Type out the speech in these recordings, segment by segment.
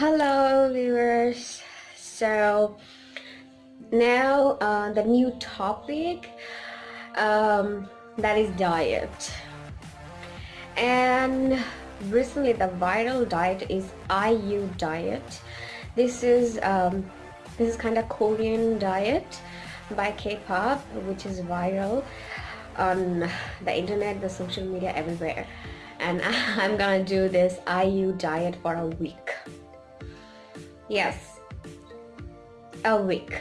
Hello, viewers. So now uh, the new topic um, that is diet, and recently the viral diet is IU diet. This is um, this is kind of Korean diet by K-pop, which is viral on the internet, the social media, everywhere. And I'm gonna do this IU diet for a week. Yes, a week.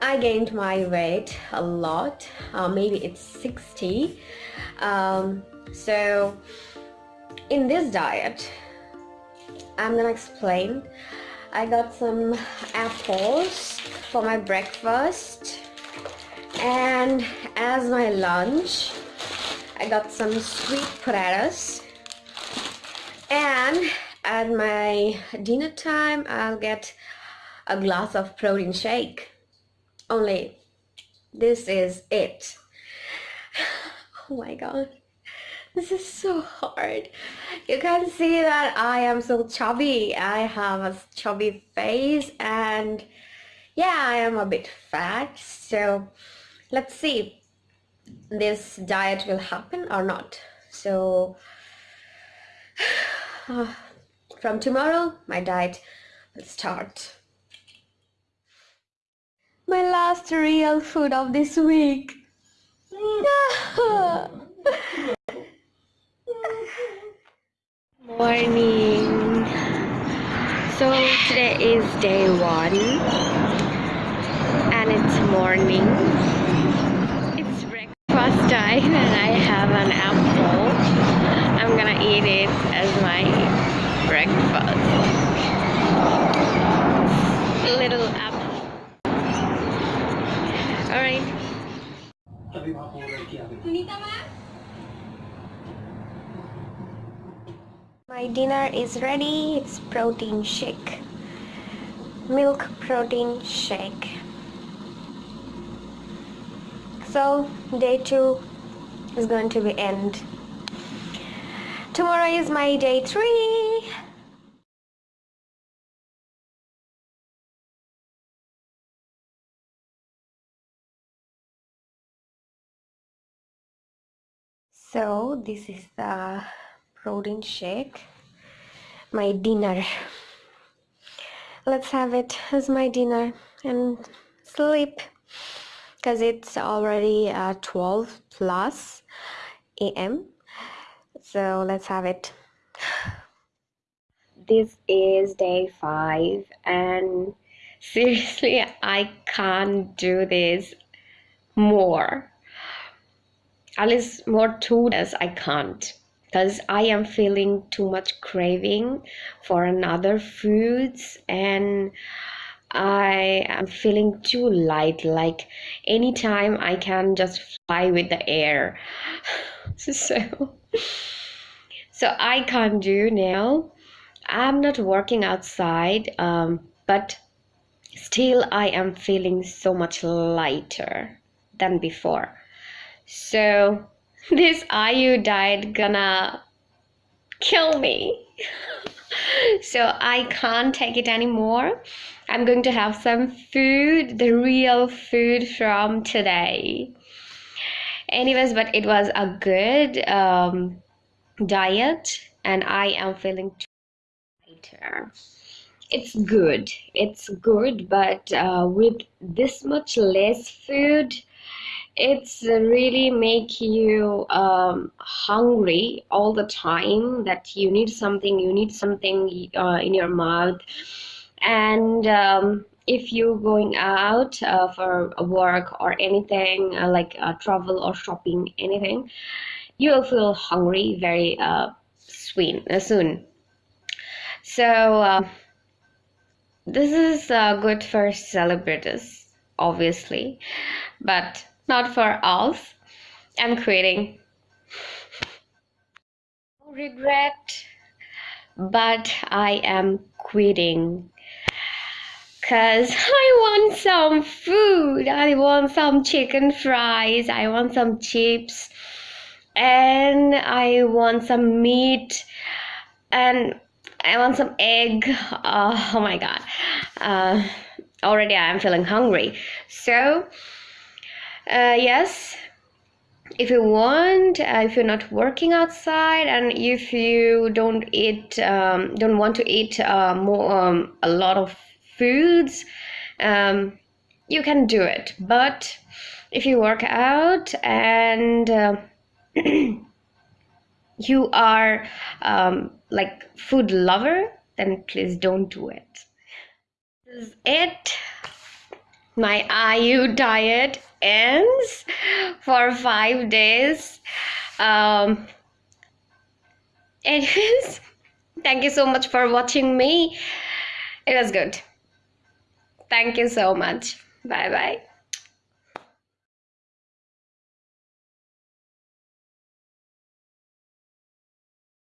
I gained my weight a lot, uh, maybe it's 60. Um, so in this diet, I'm gonna explain. I got some apples for my breakfast and as my lunch, I got some sweet potatoes and at my dinner time I'll get a glass of protein shake. Only this is it. Oh my god. This is so hard. You can see that I am so chubby. I have a chubby face and yeah I am a bit fat. So let's see this diet will happen or not. So uh, from tomorrow, my diet will start. My last real food of this week. Morning. So today is day one and it's morning. It's breakfast time and I have an apple. I'm gonna eat it as my breakfast. Little apple. Alright. My dinner is ready. It's protein shake. Milk protein shake. So day two is going to be end. Tomorrow is my day three. So this is the protein shake, my dinner. Let's have it as my dinner and sleep because it's already uh, 12 plus am so let's have it. This is day five and seriously i can't do this more least more two days i can't because i am feeling too much craving for another foods and i am feeling too light like anytime i can just fly with the air so so I can't do now. I'm not working outside, um, but still I am feeling so much lighter than before. So this IU diet gonna kill me. so I can't take it anymore. I'm going to have some food, the real food from today. Anyways, but it was a good um, diet and I am feeling lighter. It's good. It's good, but uh, with this much less food, it's really make you um, hungry all the time that you need something you need something uh, in your mouth and um, if you're going out uh, for work or anything uh, like uh, travel or shopping anything you will feel hungry very uh, soon. Uh, soon. So uh, this is good for celebrities, obviously, but not for us. I'm quitting. Regret, but I am quitting because I want some food. I want some chicken fries. I want some chips and I want some meat and I want some egg. Oh, oh my god. Uh, already I am feeling hungry. So, uh, yes, if you want, uh, if you're not working outside, and if you don't eat, um, don't want to eat uh, more, um, a lot of foods, um, you can do it. But if you work out and uh, you are um, like food lover, then please don't do it. This is it. My IU diet ends for five days. Um, anyways, thank you so much for watching me. It was good. Thank you so much. Bye bye.